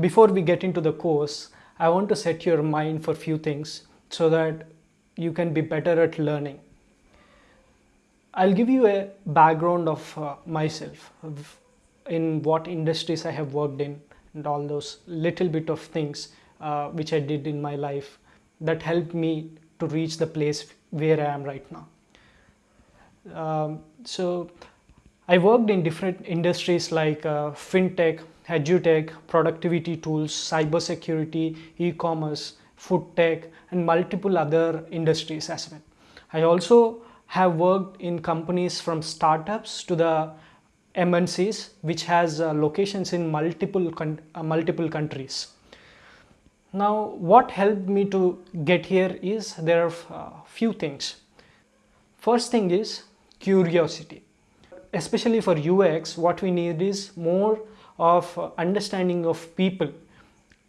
before we get into the course, I want to set your mind for few things so that you can be better at learning. I'll give you a background of uh, myself, in what industries I have worked in and all those little bit of things uh, which I did in my life that helped me to reach the place where I am right now. Um, so I worked in different industries like uh, fintech, edutech, productivity tools, cybersecurity, e-commerce, food tech, and multiple other industries as well. I also have worked in companies from startups to the MNCs, which has uh, locations in multiple uh, multiple countries. Now, what helped me to get here is there are uh, few things. First thing is curiosity. Especially for UX, what we need is more of uh, understanding of people.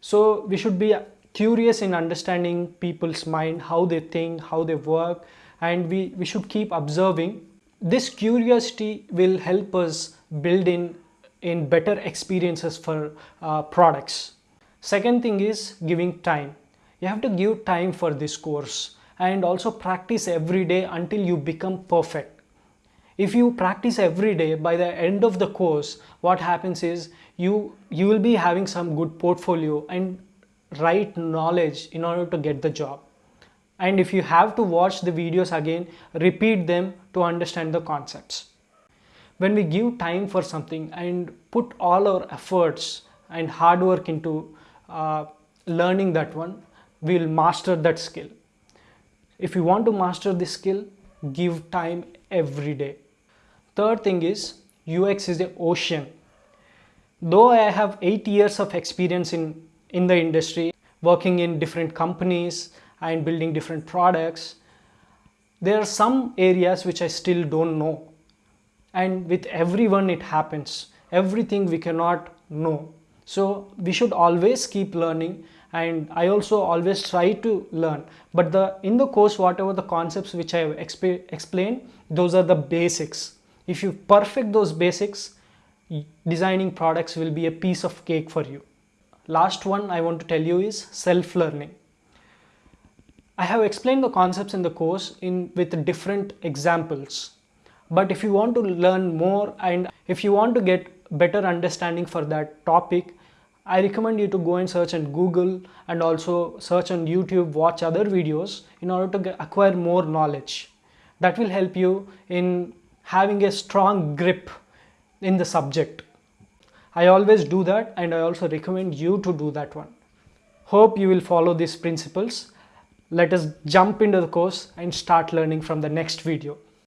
So we should be curious in understanding people's mind, how they think, how they work, and we, we should keep observing. This curiosity will help us build in, in better experiences for uh, products. Second thing is giving time. You have to give time for this course and also practice every day until you become perfect. If you practice every day, by the end of the course, what happens is you, you will be having some good portfolio and right knowledge in order to get the job. And if you have to watch the videos again repeat them to understand the concepts. When we give time for something and put all our efforts and hard work into uh, learning that one we will master that skill. If you want to master this skill give time every day third thing is ux is the ocean though i have 8 years of experience in in the industry working in different companies and building different products. There are some areas which I still don't know. And with everyone it happens. Everything we cannot know. So we should always keep learning and I also always try to learn. But the in the course, whatever the concepts which I have exp explained, those are the basics. If you perfect those basics, designing products will be a piece of cake for you. Last one I want to tell you is self-learning. I have explained the concepts in the course in with different examples. But if you want to learn more and if you want to get better understanding for that topic, I recommend you to go and search on Google and also search on YouTube, watch other videos in order to acquire more knowledge. That will help you in having a strong grip in the subject. I always do that and I also recommend you to do that one. Hope you will follow these principles let us jump into the course and start learning from the next video.